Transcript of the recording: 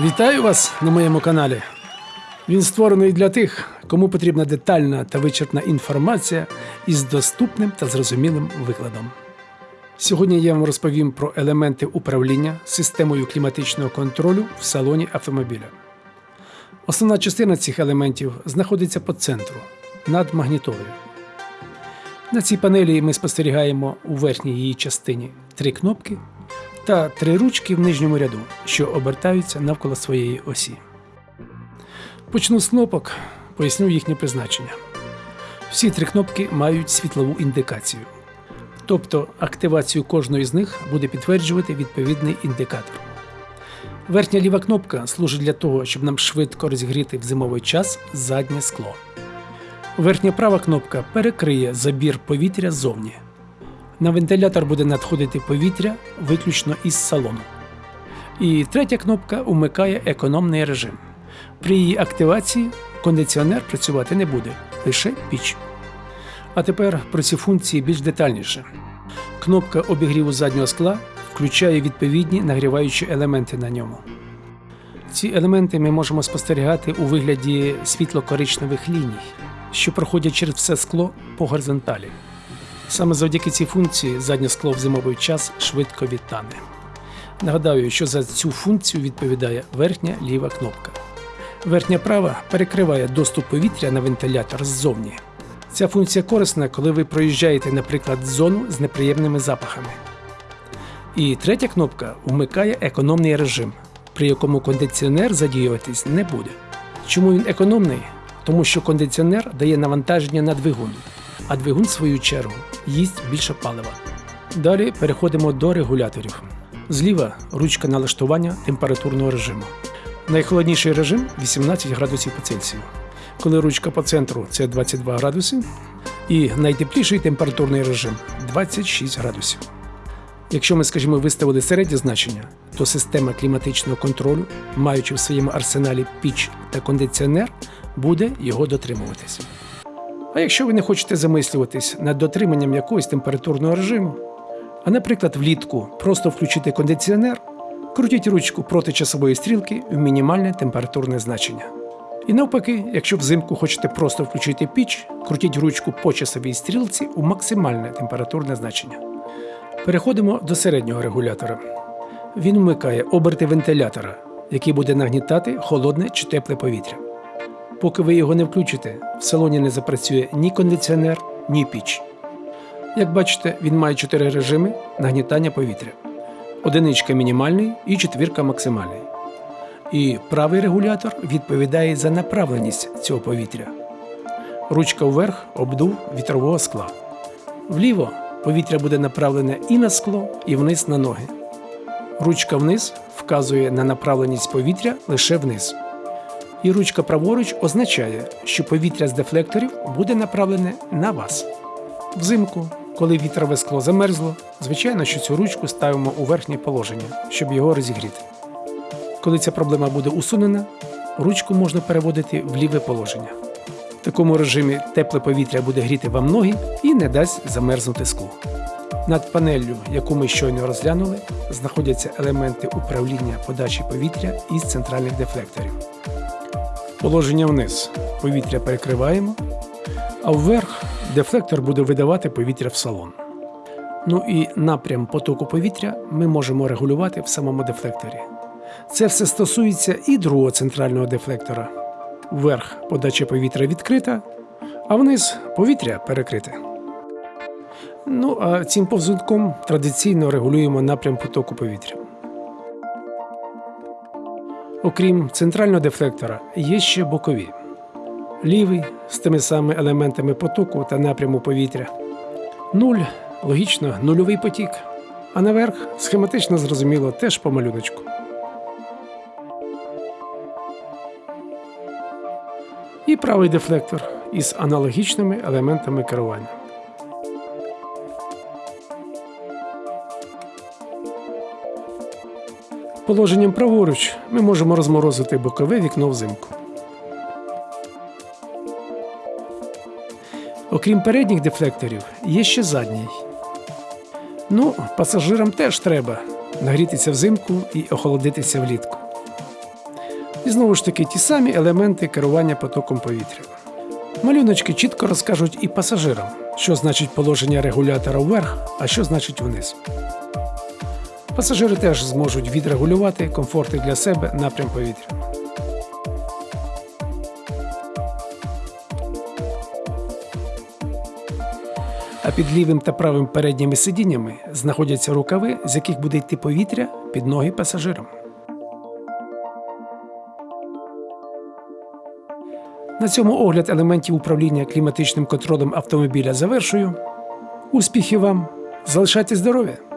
Вітаю вас на моєму каналі. Він створений для тих, кому потрібна детальна та вичерпна інформація із доступним та зрозумілим викладом. Сьогодні я вам розповім про елементи управління системою кліматичного контролю в салоні автомобіля. Основна частина цих елементів знаходиться по центру над магнітолою. На цій панелі ми спостерігаємо у верхній її частині три кнопки та три ручки в нижньому ряду, що обертаються навколо своєї осі. Почну з кнопок, поясню їхнє призначення. Всі три кнопки мають світлову індикацію, тобто активацію кожної з них буде підтверджувати відповідний індикатор. Верхня ліва кнопка служить для того, щоб нам швидко розігріти в зимовий час заднє скло. Верхня права кнопка перекриє забір повітря ззовні. На вентилятор буде надходити повітря виключно із салону. І третя кнопка умикає економний режим. При її активації кондиціонер працювати не буде, лише піч. А тепер про ці функції більш детальніше. Кнопка обігріву заднього скла включає відповідні нагріваючі елементи на ньому. Ці елементи ми можемо спостерігати у вигляді світло-коричневих ліній, що проходять через все скло по горизонталі. Саме завдяки цій функції заднє скло в зимовий час швидко відтане. Нагадаю, що за цю функцію відповідає верхня ліва кнопка. Верхня права перекриває доступ повітря на вентилятор ззовні. Ця функція корисна, коли ви проїжджаєте, наприклад, зону з неприємними запахами. І третя кнопка вмикає економний режим, при якому кондиціонер задіюватись не буде. Чому він економний? Тому що кондиціонер дає навантаження на двигун, а двигун, в свою чергу, їсть більше палива. Далі переходимо до регуляторів. Зліва ручка налаштування температурного режиму. Найхолодніший режим 18 градусів по Цельсію. Коли ручка по центру це 22 градуси, і найтепліший температурний режим 26 градусів. Якщо ми, скажімо, виставили середнє значення, то система кліматичного контролю, маючи в своєму арсеналі піч та кондиціонер, буде його дотримуватись. А якщо ви не хочете замислюватись над дотриманням якогось температурного режиму, а, наприклад, влітку просто включити кондиціонер, крутіть ручку проти часової стрілки в мінімальне температурне значення. І навпаки, якщо взимку хочете просто включити піч, крутіть ручку по часовій стрілці у максимальне температурне значення. Переходимо до середнього регулятора. Він вмикає оберти вентилятора, який буде нагнітати холодне чи тепле повітря. Поки ви його не включите, в салоні не запрацює ні кондиціонер, ні піч. Як бачите, він має чотири режими нагнітання повітря: одиничка мінімальний і четвірка максимальний. І правий регулятор відповідає за направленість цього повітря. Ручка вверх обдув вітрового скла. Вліво повітря буде направлене і на скло, і вниз на ноги. Ручка вниз вказує на направленість повітря лише вниз. І ручка праворуч означає, що повітря з дефлекторів буде направлене на вас. Взимку, коли вітрове скло замерзло, звичайно, що цю ручку ставимо у верхнє положення, щоб його розігріти. Коли ця проблема буде усунена, ручку можна переводити в ліве положення. В такому режимі тепле повітря буде гріти вам ноги і не дасть замерзнути скло. Над панеллю, яку ми щойно розглянули, знаходяться елементи управління подачі повітря із центральних дефлекторів. Положення вниз повітря перекриваємо, а вверх дефлектор буде видавати повітря в салон. Ну і напрям потоку повітря ми можемо регулювати в самому дефлекторі. Це все стосується і другого центрального дефлектора. Вверх подача повітря відкрита, а вниз повітря перекрите. Ну а цим повзунком традиційно регулюємо напрям потоку повітря. Окрім центрального дефлектора, є ще бокові. Лівий з тими самими елементами потоку та напряму повітря. Нуль логічно нульовий потік. А наверх схематично зрозуміло теж по малюночку. І правий дефлектор із аналогічними елементами керування. Положенням праворуч ми можемо розморозити бокове вікно взимку. Окрім передніх дефлекторів, є ще задній. Ну, пасажирам теж треба нагрітися взимку і охолодитися влітку. І знову ж таки ті самі елементи керування потоком повітря. Малюночки чітко розкажуть і пасажирам, що значить положення регулятора вверх, а що значить вниз. Пасажири теж зможуть відрегулювати комфорти для себе напрям повітря. А під лівим та правим передніми сидіннями знаходяться рукави, з яких буде йти повітря під ноги пасажирам. На цьому огляд елементів управління кліматичним контролем автомобіля завершую. Успіхів вам! Залишайте здоров'я!